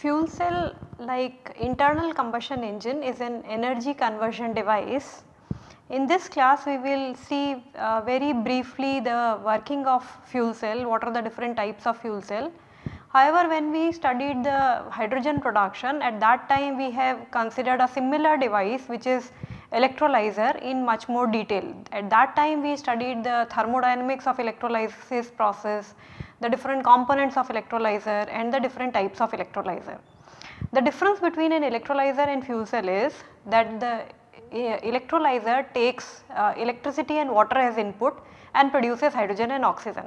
Fuel cell like internal combustion engine is an energy conversion device. In this class we will see uh, very briefly the working of fuel cell, what are the different types of fuel cell. However, when we studied the hydrogen production at that time we have considered a similar device which is electrolyzer in much more detail. At that time we studied the thermodynamics of electrolysis process, the different components of electrolyzer and the different types of electrolyzer. The difference between an electrolyzer and fuel cell is that the electrolyzer takes uh, electricity and water as input and produces hydrogen and oxygen.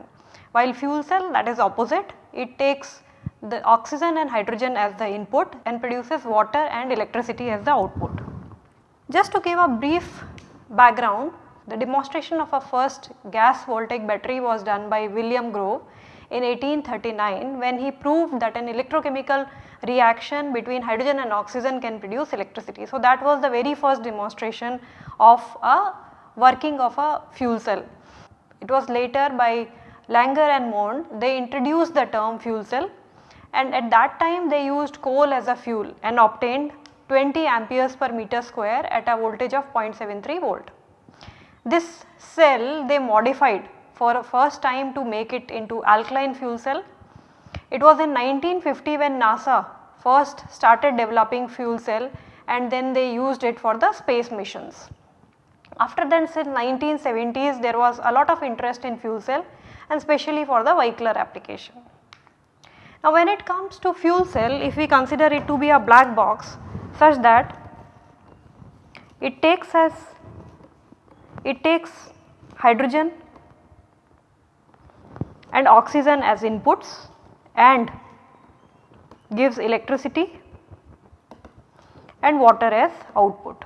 While fuel cell that is opposite it takes the oxygen and hydrogen as the input and produces water and electricity as the output. Just to give a brief background the demonstration of a first gas voltaic battery was done by William Grove in 1839 when he proved that an electrochemical reaction between hydrogen and oxygen can produce electricity. So, that was the very first demonstration of a working of a fuel cell. It was later by Langer and Mond they introduced the term fuel cell and at that time they used coal as a fuel and obtained 20 amperes per meter square at a voltage of 0.73 volt. This cell they modified for a first time to make it into alkaline fuel cell. It was in 1950 when NASA first started developing fuel cell and then they used it for the space missions. After then since 1970s there was a lot of interest in fuel cell and especially for the vehicular application. Now when it comes to fuel cell if we consider it to be a black box such that it takes as it takes hydrogen and oxygen as inputs and gives electricity and water as output.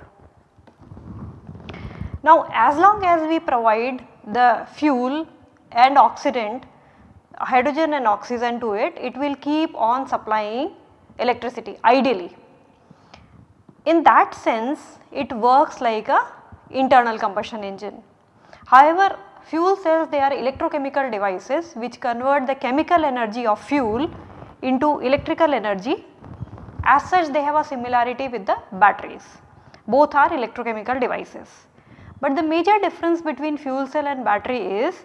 Now as long as we provide the fuel and oxidant hydrogen and oxygen to it, it will keep on supplying electricity ideally. In that sense it works like a internal combustion engine. However, fuel cells they are electrochemical devices which convert the chemical energy of fuel into electrical energy. As such they have a similarity with the batteries. Both are electrochemical devices. But the major difference between fuel cell and battery is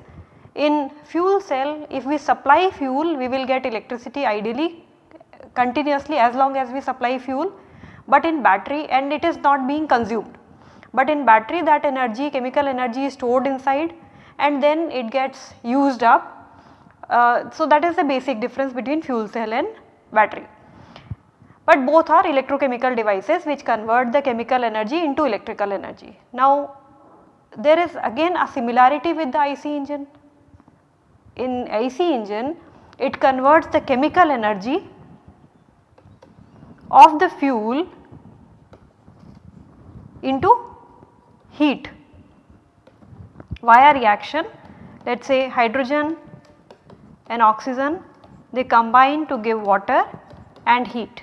in fuel cell if we supply fuel we will get electricity ideally continuously as long as we supply fuel but in battery and it is not being consumed. But in battery that energy chemical energy is stored inside and then it gets used up. Uh, so, that is the basic difference between fuel cell and battery. But both are electrochemical devices which convert the chemical energy into electrical energy. Now, there is again a similarity with the IC engine. In IC engine it converts the chemical energy of the fuel into heat via reaction let us say hydrogen and oxygen they combine to give water and heat.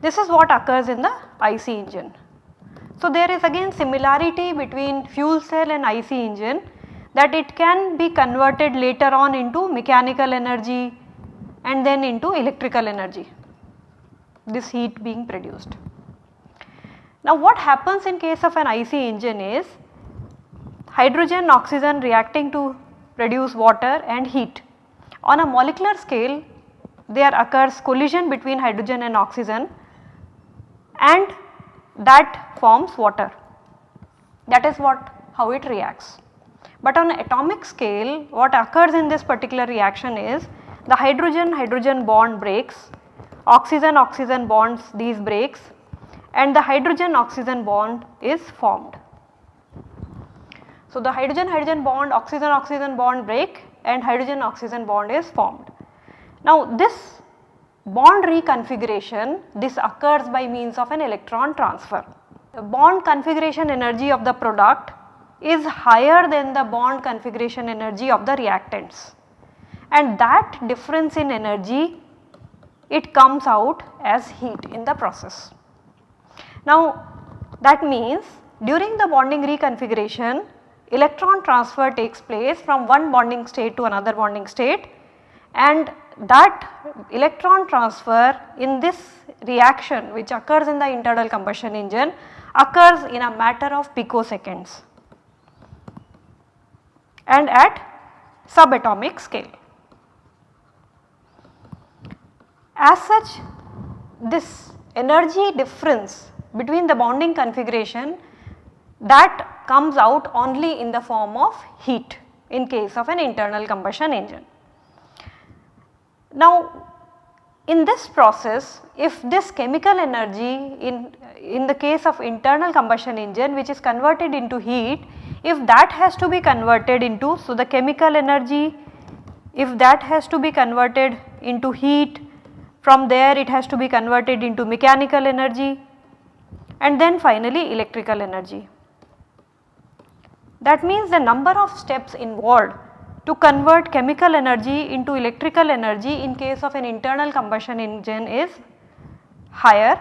This is what occurs in the IC engine. So, there is again similarity between fuel cell and IC engine that it can be converted later on into mechanical energy and then into electrical energy this heat being produced. Now what happens in case of an IC engine is hydrogen oxygen reacting to produce water and heat. On a molecular scale there occurs collision between hydrogen and oxygen and that forms water that is what how it reacts. But on atomic scale what occurs in this particular reaction is the hydrogen hydrogen bond breaks, oxygen oxygen bonds these breaks and the hydrogen oxygen bond is formed. So, the hydrogen hydrogen bond oxygen oxygen bond break and hydrogen oxygen bond is formed. Now this bond reconfiguration this occurs by means of an electron transfer. The bond configuration energy of the product is higher than the bond configuration energy of the reactants. And that difference in energy it comes out as heat in the process. Now that means during the bonding reconfiguration electron transfer takes place from one bonding state to another bonding state. And that electron transfer in this reaction which occurs in the internal combustion engine occurs in a matter of picoseconds and at subatomic scale. As such this energy difference between the bonding configuration that comes out only in the form of heat in case of an internal combustion engine. Now in this process if this chemical energy in, in the case of internal combustion engine which is converted into heat if that has to be converted into so the chemical energy if that has to be converted into heat from there it has to be converted into mechanical energy and then finally electrical energy. That means the number of steps involved to convert chemical energy into electrical energy in case of an internal combustion engine is higher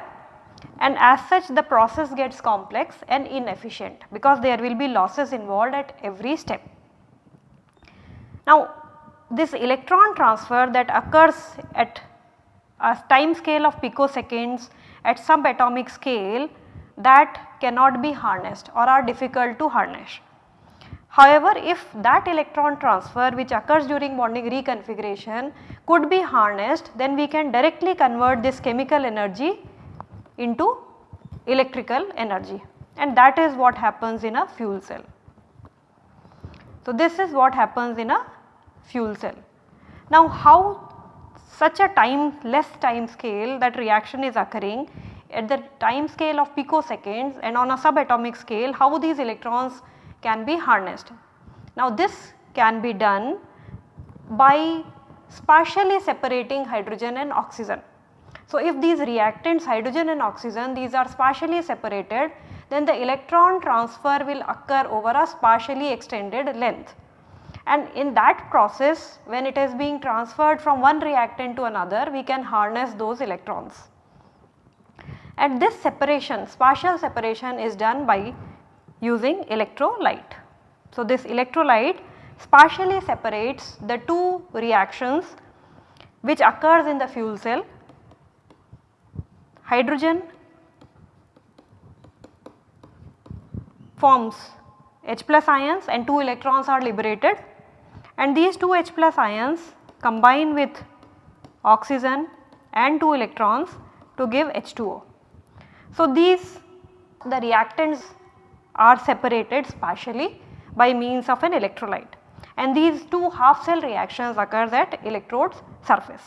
and as such the process gets complex and inefficient because there will be losses involved at every step. Now this electron transfer that occurs at a time scale of picoseconds at subatomic scale that cannot be harnessed or are difficult to harness. However, if that electron transfer which occurs during bonding reconfiguration could be harnessed then we can directly convert this chemical energy into electrical energy and that is what happens in a fuel cell. So, this is what happens in a fuel cell. Now, how such a time less time scale that reaction is occurring at the time scale of picoseconds and on a subatomic scale how these electrons can be harnessed. Now this can be done by spatially separating hydrogen and oxygen. So if these reactants hydrogen and oxygen these are spatially separated then the electron transfer will occur over a spatially extended length and in that process when it is being transferred from one reactant to another we can harness those electrons. And this separation spatial separation is done by using electrolyte. So, this electrolyte spatially separates the two reactions which occurs in the fuel cell hydrogen forms H plus ions and 2 electrons are liberated and these 2 H plus ions combine with oxygen and 2 electrons to give H2O. So, these the reactants are separated spatially by means of an electrolyte and these two half cell reactions occurs at electrodes surface.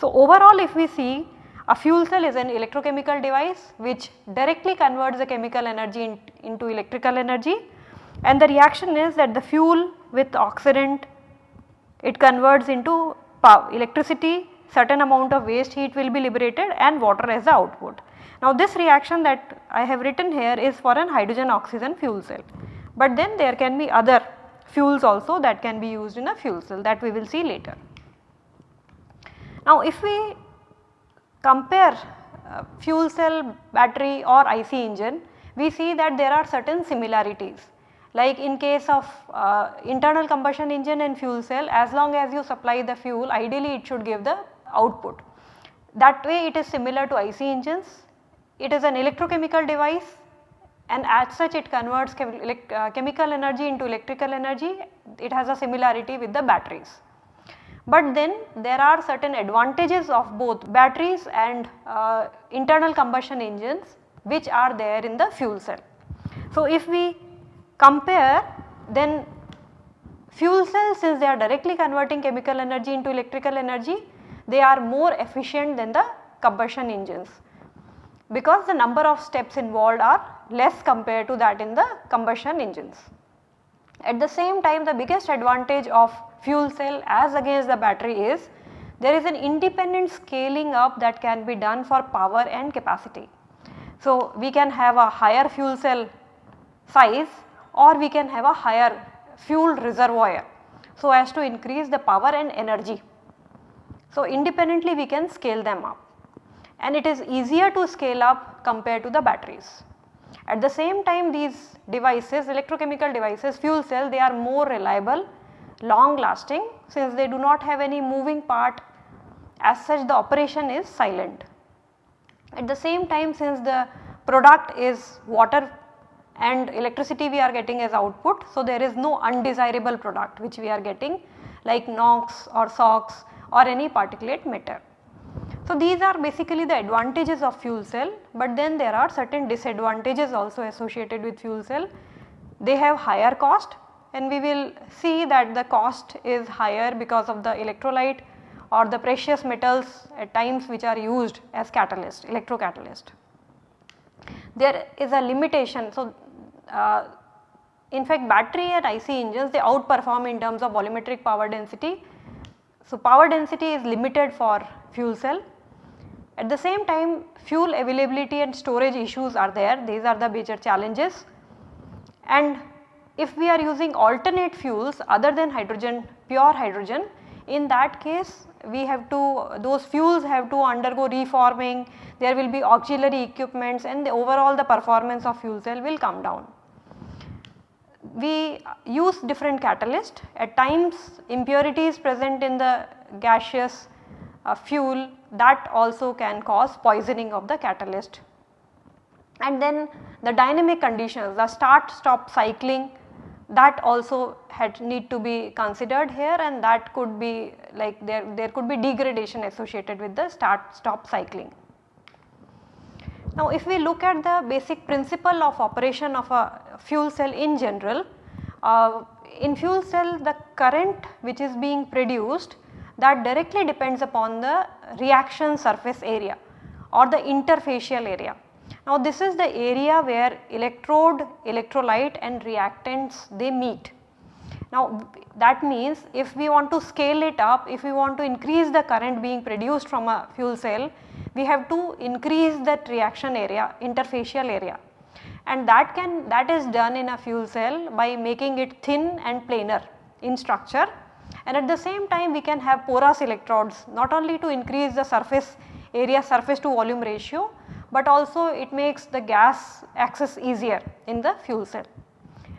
So, overall if we see a fuel cell is an electrochemical device which directly converts the chemical energy in, into electrical energy and the reaction is that the fuel with oxidant it converts into power, electricity certain amount of waste heat will be liberated and water as the output. Now this reaction that I have written here is for an hydrogen oxygen fuel cell, but then there can be other fuels also that can be used in a fuel cell that we will see later. Now if we compare uh, fuel cell battery or IC engine we see that there are certain similarities like in case of uh, internal combustion engine and fuel cell as long as you supply the fuel ideally it should give the output. That way it is similar to IC engines it is an electrochemical device and as such it converts uh, chemical energy into electrical energy, it has a similarity with the batteries. But then there are certain advantages of both batteries and uh, internal combustion engines which are there in the fuel cell. So if we compare then fuel cells since they are directly converting chemical energy into electrical energy, they are more efficient than the combustion engines because the number of steps involved are less compared to that in the combustion engines. At the same time the biggest advantage of fuel cell as against the battery is there is an independent scaling up that can be done for power and capacity. So, we can have a higher fuel cell size or we can have a higher fuel reservoir. so as to increase the power and energy. So, independently we can scale them up and it is easier to scale up compared to the batteries. At the same time these devices electrochemical devices fuel cell they are more reliable, long lasting since they do not have any moving part as such the operation is silent. At the same time since the product is water and electricity we are getting as output. So, there is no undesirable product which we are getting like NOx or SOx or any particulate matter. So, these are basically the advantages of fuel cell, but then there are certain disadvantages also associated with fuel cell. They have higher cost and we will see that the cost is higher because of the electrolyte or the precious metals at times which are used as catalyst, electrocatalyst. There is a limitation. So, uh, in fact battery and IC engines they outperform in terms of volumetric power density. So, power density is limited for fuel cell. At the same time fuel availability and storage issues are there, these are the major challenges. And if we are using alternate fuels other than hydrogen, pure hydrogen, in that case we have to those fuels have to undergo reforming, there will be auxiliary equipments and the overall the performance of fuel cell will come down. We use different catalyst at times impurities present in the gaseous uh, fuel that also can cause poisoning of the catalyst. And then the dynamic conditions the start stop cycling that also had need to be considered here and that could be like there, there could be degradation associated with the start stop cycling. Now if we look at the basic principle of operation of a fuel cell in general, uh, in fuel cell the current which is being produced that directly depends upon the reaction surface area or the interfacial area. Now this is the area where electrode, electrolyte and reactants they meet. Now that means if we want to scale it up, if we want to increase the current being produced from a fuel cell, we have to increase that reaction area, interfacial area and that can that is done in a fuel cell by making it thin and planar in structure and at the same time we can have porous electrodes not only to increase the surface area surface to volume ratio but also it makes the gas access easier in the fuel cell.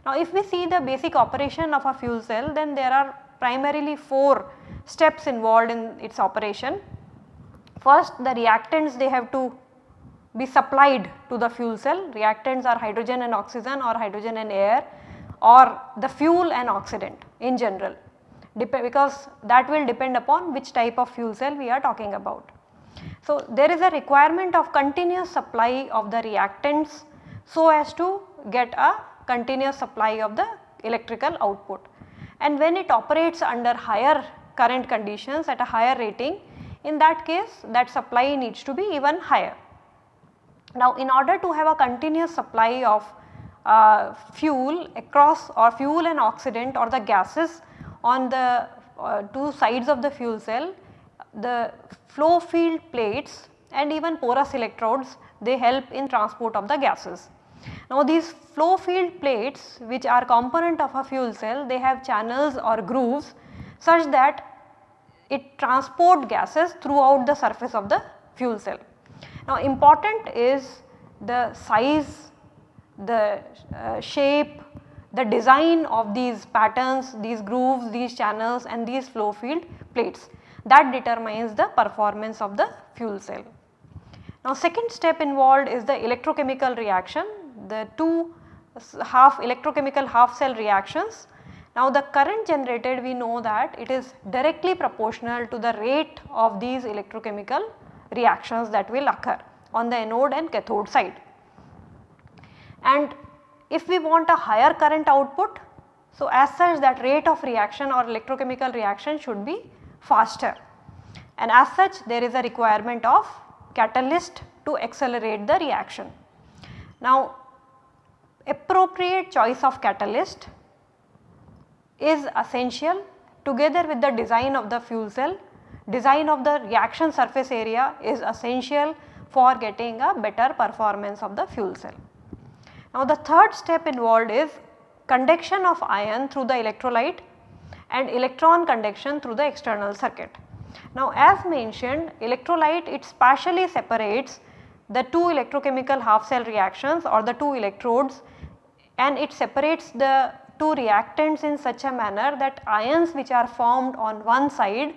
Now if we see the basic operation of a fuel cell then there are primarily 4 steps involved in its operation. First the reactants they have to be supplied to the fuel cell, reactants are hydrogen and oxygen or hydrogen and air or the fuel and oxidant in general because that will depend upon which type of fuel cell we are talking about. So, there is a requirement of continuous supply of the reactants so as to get a continuous supply of the electrical output. And when it operates under higher current conditions at a higher rating, in that case that supply needs to be even higher. Now, in order to have a continuous supply of uh, fuel across or fuel and oxidant or the gases on the uh, two sides of the fuel cell, the flow field plates and even porous electrodes they help in transport of the gases. Now these flow field plates which are component of a fuel cell they have channels or grooves such that it transport gases throughout the surface of the fuel cell. Now important is the size, the uh, shape, the design of these patterns, these grooves, these channels and these flow field plates that determines the performance of the fuel cell. Now second step involved is the electrochemical reaction, the two half electrochemical half cell reactions. Now the current generated we know that it is directly proportional to the rate of these electrochemical reactions that will occur on the anode and cathode side. And if we want a higher current output, so as such that rate of reaction or electrochemical reaction should be faster and as such there is a requirement of catalyst to accelerate the reaction. Now appropriate choice of catalyst is essential together with the design of the fuel cell, design of the reaction surface area is essential for getting a better performance of the fuel cell. Now the third step involved is conduction of ion through the electrolyte and electron conduction through the external circuit. Now as mentioned electrolyte it partially separates the two electrochemical half cell reactions or the two electrodes and it separates the two reactants in such a manner that ions which are formed on one side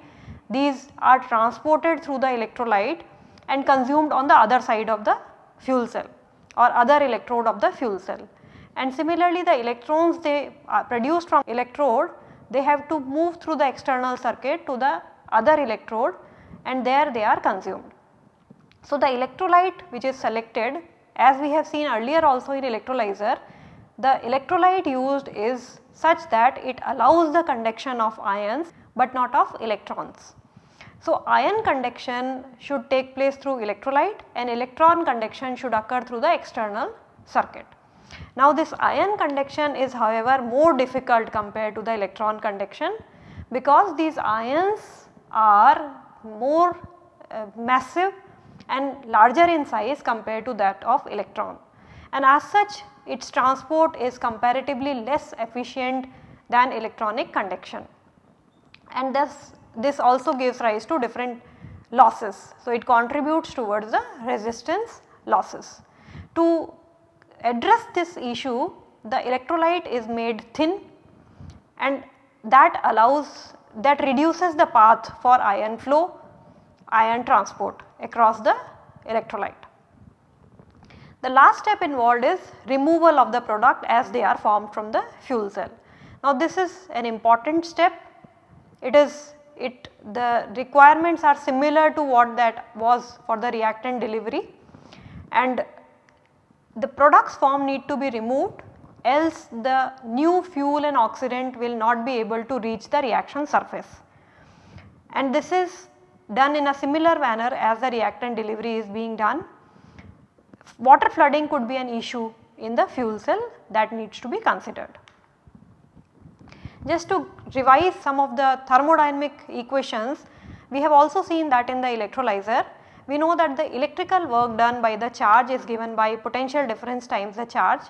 these are transported through the electrolyte and consumed on the other side of the fuel cell or other electrode of the fuel cell. And similarly the electrons they are produced from electrode they have to move through the external circuit to the other electrode and there they are consumed. So, the electrolyte which is selected as we have seen earlier also in electrolyzer, the electrolyte used is such that it allows the conduction of ions but not of electrons. So, ion conduction should take place through electrolyte and electron conduction should occur through the external circuit. Now this ion conduction is however more difficult compared to the electron conduction because these ions are more uh, massive and larger in size compared to that of electron and as such its transport is comparatively less efficient than electronic conduction and thus this also gives rise to different losses. So, it contributes towards the resistance losses. To address this issue the electrolyte is made thin and that allows that reduces the path for ion flow, ion transport across the electrolyte. The last step involved is removal of the product as they are formed from the fuel cell. Now this is an important step, it is it the requirements are similar to what that was for the reactant delivery and the products formed need to be removed else the new fuel and oxidant will not be able to reach the reaction surface. And this is done in a similar manner as the reactant delivery is being done. Water flooding could be an issue in the fuel cell that needs to be considered. Just to revise some of the thermodynamic equations, we have also seen that in the electrolyzer we know that the electrical work done by the charge is given by potential difference times the charge.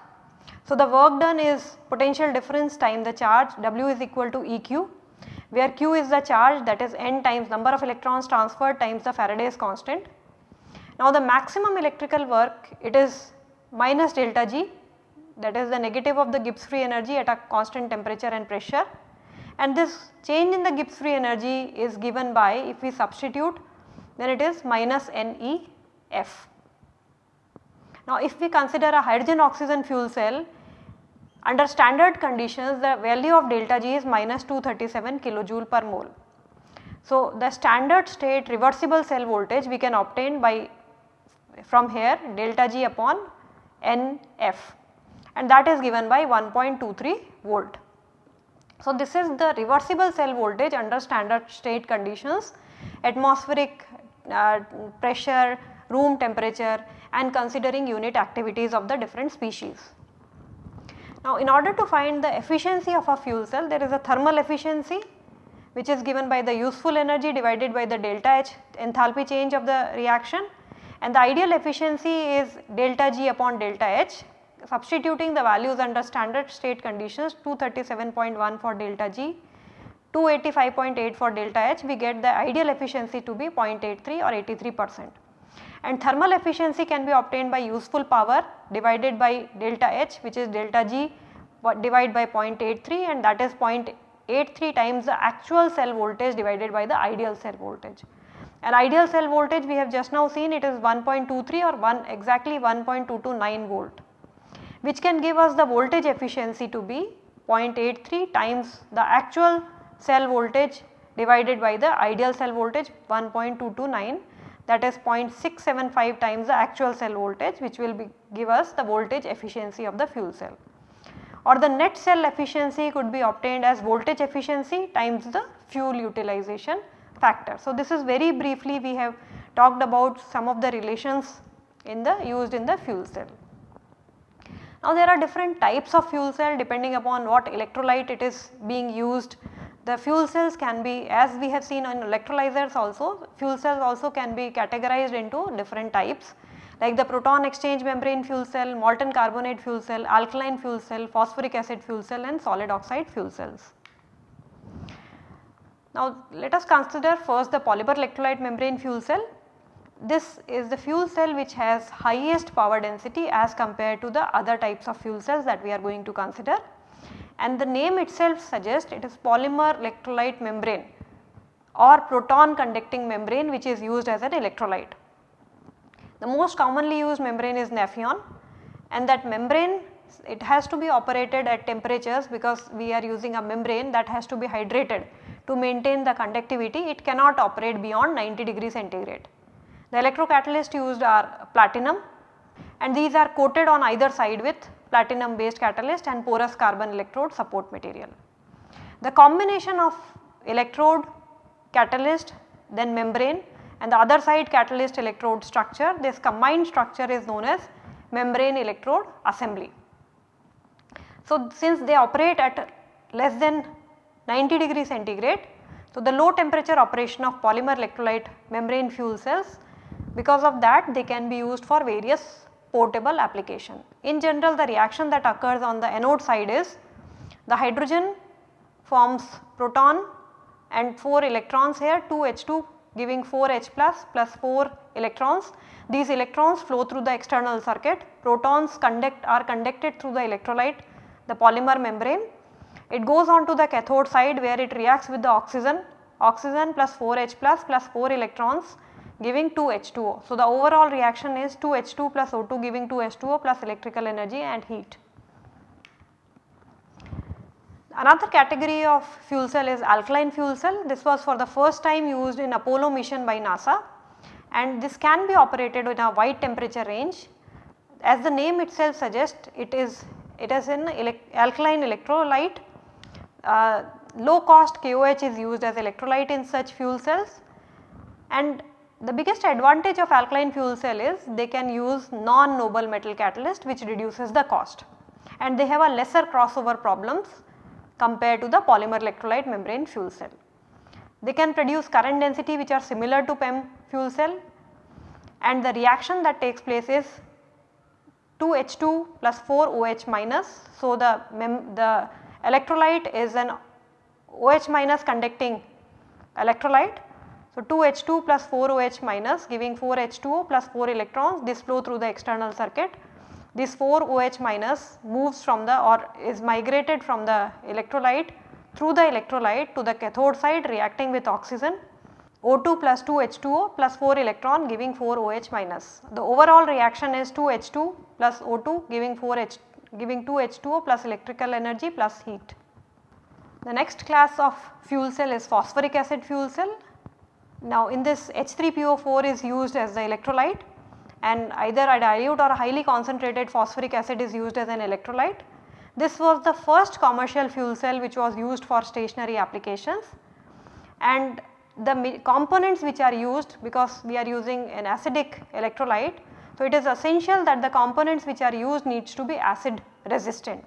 So, the work done is potential difference times the charge W is equal to EQ where Q is the charge that is N times number of electrons transferred times the Faraday's constant. Now the maximum electrical work it is minus delta G that is the negative of the Gibbs free energy at a constant temperature and pressure and this change in the Gibbs free energy is given by if we substitute then it is minus NEF. Now if we consider a hydrogen oxygen fuel cell under standard conditions the value of delta G is minus 237 kilojoule per mole. So the standard state reversible cell voltage we can obtain by from here delta G upon NF and that is given by 1.23 volt. So this is the reversible cell voltage under standard state conditions atmospheric uh, pressure, room temperature and considering unit activities of the different species. Now in order to find the efficiency of a fuel cell there is a thermal efficiency which is given by the useful energy divided by the delta H enthalpy change of the reaction and the ideal efficiency is delta G upon delta H substituting the values under standard state conditions 237.1 for delta G 285.8 for delta H we get the ideal efficiency to be 0.83 or 83 percent. And thermal efficiency can be obtained by useful power divided by delta H which is delta G divided by 0.83 and that is 0.83 times the actual cell voltage divided by the ideal cell voltage. And ideal cell voltage we have just now seen it is 1.23 or 1 exactly 1.229 volt which can give us the voltage efficiency to be 0.83 times the actual cell voltage divided by the ideal cell voltage 1.229 that is 0.675 times the actual cell voltage which will be give us the voltage efficiency of the fuel cell. Or the net cell efficiency could be obtained as voltage efficiency times the fuel utilization factor. So, this is very briefly we have talked about some of the relations in the used in the fuel cell. Now there are different types of fuel cell depending upon what electrolyte it is being used the fuel cells can be as we have seen on electrolyzers also fuel cells also can be categorized into different types like the proton exchange membrane fuel cell, molten carbonate fuel cell, alkaline fuel cell, phosphoric acid fuel cell and solid oxide fuel cells. Now let us consider first the polymer electrolyte membrane fuel cell. This is the fuel cell which has highest power density as compared to the other types of fuel cells that we are going to consider and the name itself suggests it is polymer electrolyte membrane or proton conducting membrane which is used as an electrolyte. The most commonly used membrane is Nafion and that membrane it has to be operated at temperatures because we are using a membrane that has to be hydrated to maintain the conductivity it cannot operate beyond 90 degree centigrade. The electrocatalyst used are platinum and these are coated on either side with platinum based catalyst and porous carbon electrode support material. The combination of electrode, catalyst then membrane and the other side catalyst electrode structure this combined structure is known as membrane electrode assembly. So, since they operate at less than 90 degree centigrade, so the low temperature operation of polymer electrolyte membrane fuel cells because of that they can be used for various portable application. In general the reaction that occurs on the anode side is the hydrogen forms proton and 4 electrons here 2 H2 giving 4 H plus plus 4 electrons. These electrons flow through the external circuit, protons conduct are conducted through the electrolyte the polymer membrane. It goes on to the cathode side where it reacts with the oxygen, oxygen plus 4 H plus plus 4 electrons giving 2 H2O. So, the overall reaction is 2 H2 plus O2 giving 2 H2O plus electrical energy and heat. Another category of fuel cell is alkaline fuel cell. This was for the first time used in Apollo mission by NASA and this can be operated in a wide temperature range. As the name itself suggests it is it is an elect alkaline electrolyte. Uh, low cost KOH is used as electrolyte in such fuel cells and the biggest advantage of alkaline fuel cell is they can use non-noble metal catalyst which reduces the cost and they have a lesser crossover problems compared to the polymer electrolyte membrane fuel cell. They can produce current density which are similar to PEM fuel cell and the reaction that takes place is 2H2 plus 4 OH minus. So, the, the electrolyte is an OH minus conducting electrolyte so, 2 H2 plus 4 OH minus giving 4 H2O plus 4 electrons this flow through the external circuit. This 4 OH minus moves from the or is migrated from the electrolyte through the electrolyte to the cathode side reacting with oxygen O2 plus 2 H2O plus 4 electron giving 4 OH minus. The overall reaction is 2 H2 plus O2 giving 4 H giving 2 H2O plus electrical energy plus heat. The next class of fuel cell is phosphoric acid fuel cell now in this H3PO4 is used as the electrolyte and either a dilute or a highly concentrated phosphoric acid is used as an electrolyte. This was the first commercial fuel cell which was used for stationary applications and the components which are used because we are using an acidic electrolyte. So, it is essential that the components which are used needs to be acid resistant.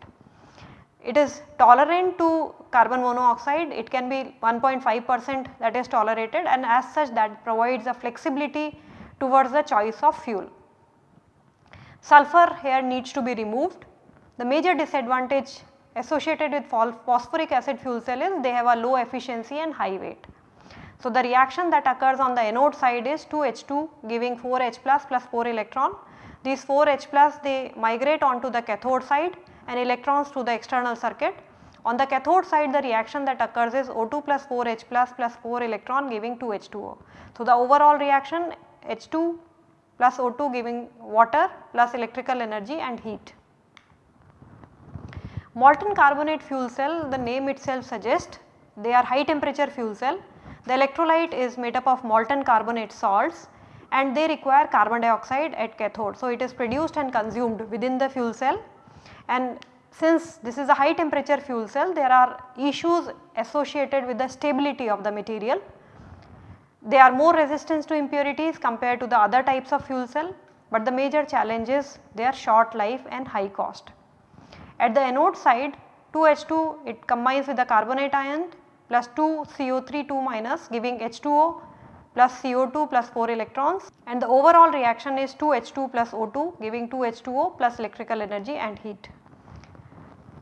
It is tolerant to carbon monoxide, it can be 1.5 percent that is tolerated and as such that provides a flexibility towards the choice of fuel. Sulfur here needs to be removed. The major disadvantage associated with phosphoric acid fuel cell is they have a low efficiency and high weight. So, the reaction that occurs on the anode side is 2H2 giving 4H plus plus 4 electron. These 4H plus they migrate onto the cathode side and electrons to the external circuit. On the cathode side the reaction that occurs is O2 plus 4H plus plus 4 electron giving 2 H2O. So, the overall reaction H2 plus O2 giving water plus electrical energy and heat. Molten carbonate fuel cell the name itself suggests they are high temperature fuel cell. The electrolyte is made up of molten carbonate salts and they require carbon dioxide at cathode. So, it is produced and consumed within the fuel cell and since this is a high temperature fuel cell there are issues associated with the stability of the material. They are more resistant to impurities compared to the other types of fuel cell but the major challenge is their short life and high cost. At the anode side 2H2 it combines with the carbonate ion plus 2 CO3 2 minus giving H2O plus CO2 plus 4 electrons and the overall reaction is 2H2 plus O2 giving 2H2O plus electrical energy and heat.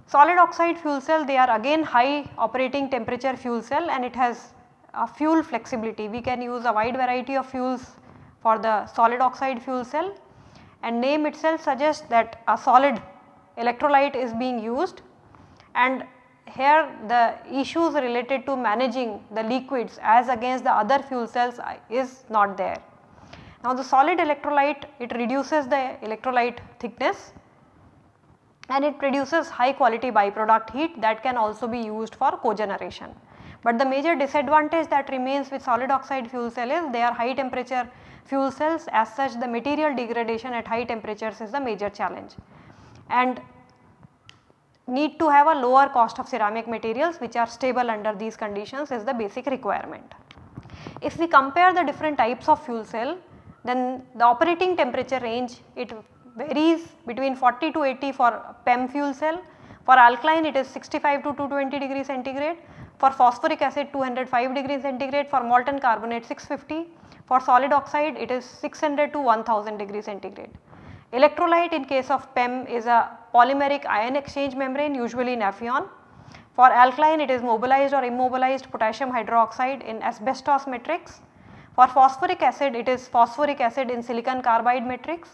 Solid oxide fuel cell they are again high operating temperature fuel cell and it has a fuel flexibility. We can use a wide variety of fuels for the solid oxide fuel cell and name itself suggests that a solid electrolyte is being used and here the issues related to managing the liquids as against the other fuel cells is not there. Now the solid electrolyte it reduces the electrolyte thickness and it produces high quality byproduct heat that can also be used for cogeneration. But the major disadvantage that remains with solid oxide fuel cell is they are high temperature fuel cells as such the material degradation at high temperatures is the major challenge. And need to have a lower cost of ceramic materials which are stable under these conditions is the basic requirement. If we compare the different types of fuel cell then the operating temperature range it varies between 40 to 80 for PEM fuel cell, for alkaline it is 65 to 220 degree centigrade, for phosphoric acid 205 degree centigrade, for molten carbonate 650, for solid oxide it is 600 to 1000 degree centigrade. Electrolyte in case of PEM is a polymeric ion exchange membrane usually Nafion. For alkaline it is mobilized or immobilized potassium hydroxide in asbestos matrix. For phosphoric acid it is phosphoric acid in silicon carbide matrix.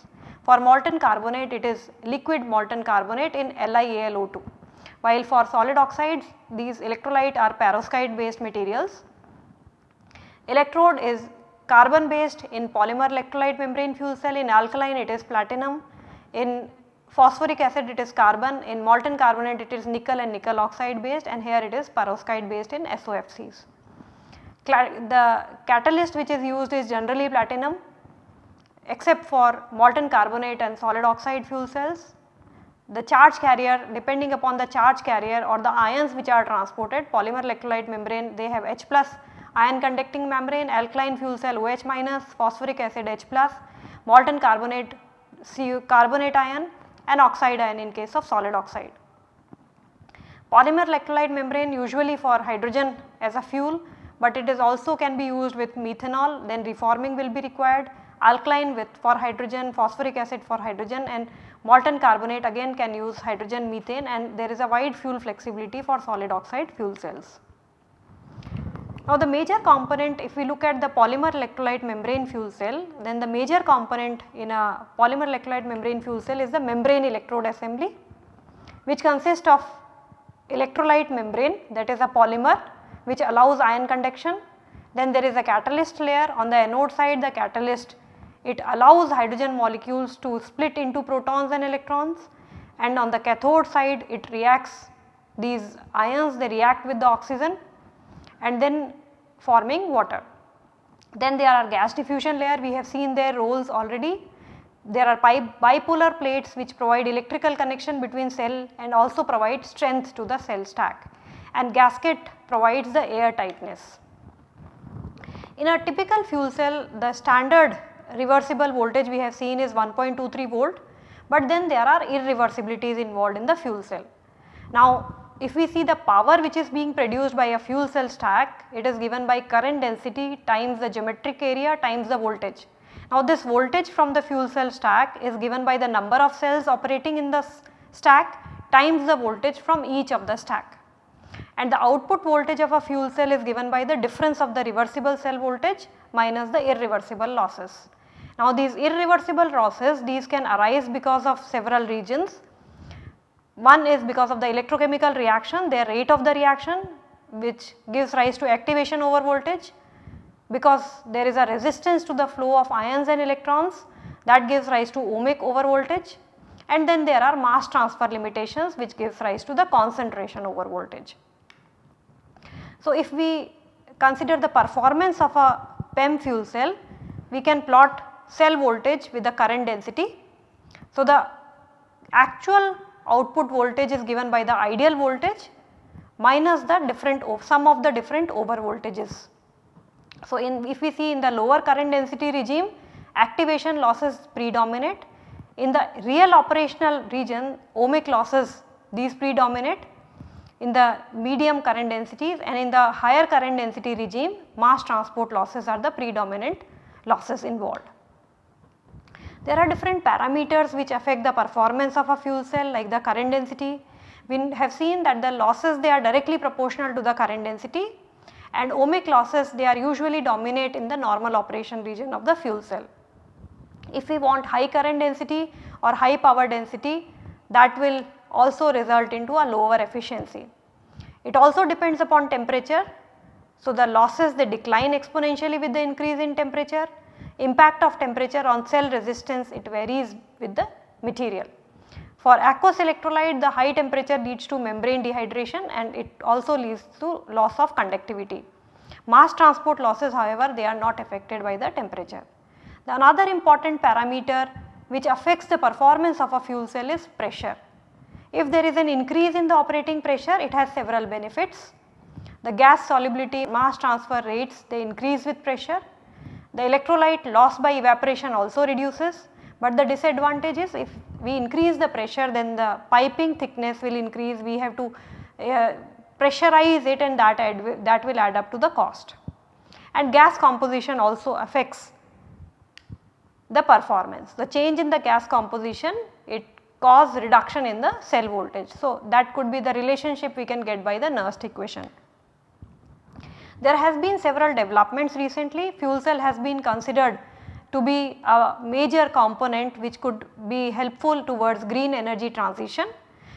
For molten carbonate it is liquid molten carbonate in LiAlO2 while for solid oxides these electrolyte are perovskite based materials. Electrode is carbon based in polymer electrolyte membrane fuel cell. In alkaline it is platinum, in phosphoric acid it is carbon, in molten carbonate it is nickel and nickel oxide based and here it is perovskite based in SOFCs. The catalyst which is used is generally platinum except for molten carbonate and solid oxide fuel cells. The charge carrier depending upon the charge carrier or the ions which are transported polymer electrolyte membrane they have H plus ion conducting membrane, alkaline fuel cell OH minus, phosphoric acid H plus, molten carbonate Cu carbonate ion and oxide ion in case of solid oxide. Polymer electrolyte membrane usually for hydrogen as a fuel, but it is also can be used with methanol then reforming will be required, alkaline with for hydrogen, phosphoric acid for hydrogen and molten carbonate again can use hydrogen methane and there is a wide fuel flexibility for solid oxide fuel cells. Now the major component if we look at the polymer electrolyte membrane fuel cell then the major component in a polymer electrolyte membrane fuel cell is the membrane electrode assembly which consists of electrolyte membrane that is a polymer which allows ion conduction. Then there is a catalyst layer on the anode side the catalyst it allows hydrogen molecules to split into protons and electrons and on the cathode side it reacts these ions they react with the oxygen and then forming water. Then there are gas diffusion layer we have seen their roles already. There are bipolar plates which provide electrical connection between cell and also provide strength to the cell stack and gasket provides the air tightness. In a typical fuel cell the standard reversible voltage we have seen is 1.23 volt but then there are irreversibilities involved in the fuel cell. Now if we see the power which is being produced by a fuel cell stack, it is given by current density times the geometric area times the voltage. Now this voltage from the fuel cell stack is given by the number of cells operating in the stack times the voltage from each of the stack. And the output voltage of a fuel cell is given by the difference of the reversible cell voltage minus the irreversible losses. Now these irreversible losses these can arise because of several regions. One is because of the electrochemical reaction, their rate of the reaction which gives rise to activation over voltage. Because there is a resistance to the flow of ions and electrons that gives rise to ohmic over voltage. And then there are mass transfer limitations which gives rise to the concentration over voltage. So, if we consider the performance of a PEM fuel cell, we can plot cell voltage with the current density. So, the actual output voltage is given by the ideal voltage minus the different sum of the different over voltages. So, in if we see in the lower current density regime activation losses predominate in the real operational region ohmic losses these predominate in the medium current densities and in the higher current density regime mass transport losses are the predominant losses involved. There are different parameters which affect the performance of a fuel cell like the current density. We have seen that the losses they are directly proportional to the current density and ohmic losses they are usually dominate in the normal operation region of the fuel cell. If we want high current density or high power density that will also result into a lower efficiency. It also depends upon temperature. So, the losses they decline exponentially with the increase in temperature. Impact of temperature on cell resistance it varies with the material. For aqueous electrolyte the high temperature leads to membrane dehydration and it also leads to loss of conductivity. Mass transport losses however they are not affected by the temperature. The another important parameter which affects the performance of a fuel cell is pressure. If there is an increase in the operating pressure it has several benefits. The gas solubility mass transfer rates they increase with pressure. The electrolyte loss by evaporation also reduces but the disadvantage is if we increase the pressure then the piping thickness will increase we have to uh, pressurize it and that, add, that will add up to the cost. And gas composition also affects the performance. The change in the gas composition it cause reduction in the cell voltage. So, that could be the relationship we can get by the Nernst equation. There has been several developments recently, fuel cell has been considered to be a major component which could be helpful towards green energy transition.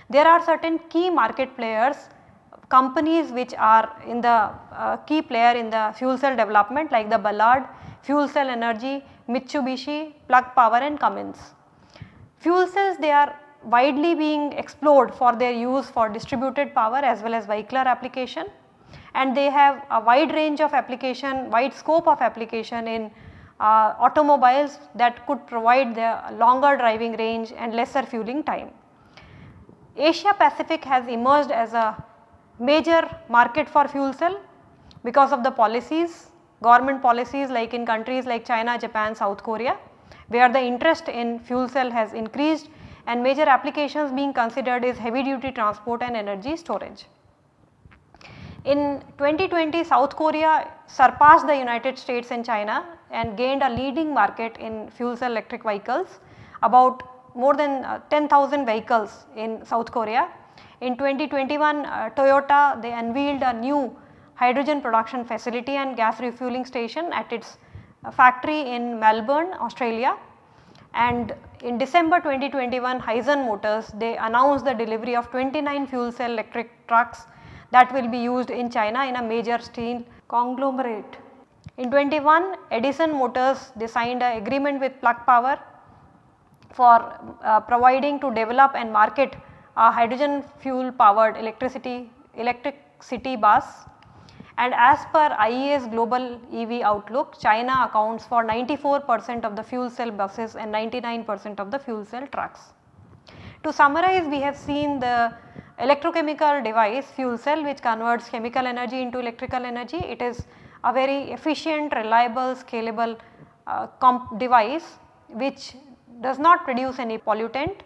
There are certain key market players companies which are in the uh, key player in the fuel cell development like the Ballard, Fuel Cell Energy, Mitsubishi, Plug Power and Cummins. Fuel cells they are widely being explored for their use for distributed power as well as vehicular application and they have a wide range of application, wide scope of application in uh, automobiles that could provide the longer driving range and lesser fueling time. Asia Pacific has emerged as a major market for fuel cell because of the policies, government policies like in countries like China, Japan, South Korea where the interest in fuel cell has increased and major applications being considered is heavy duty transport and energy storage. In 2020 South Korea surpassed the United States and China and gained a leading market in fuel cell electric vehicles about more than uh, 10,000 vehicles in South Korea. In 2021 uh, Toyota they unveiled a new hydrogen production facility and gas refueling station at its uh, factory in Melbourne, Australia. And in December 2021 Hyzon Motors they announced the delivery of 29 fuel cell electric trucks that will be used in China in a major steel conglomerate. In 21 Edison Motors they signed an agreement with Plug Power for uh, providing to develop and market a hydrogen fuel powered electricity electric city bus and as per IEA's global EV outlook China accounts for 94 percent of the fuel cell buses and 99 percent of the fuel cell trucks. To summarize we have seen the electrochemical device fuel cell which converts chemical energy into electrical energy. It is a very efficient, reliable, scalable uh, device which does not produce any pollutant.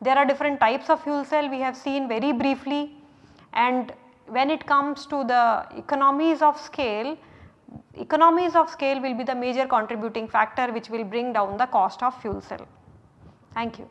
There are different types of fuel cell we have seen very briefly and when it comes to the economies of scale, economies of scale will be the major contributing factor which will bring down the cost of fuel cell. Thank you.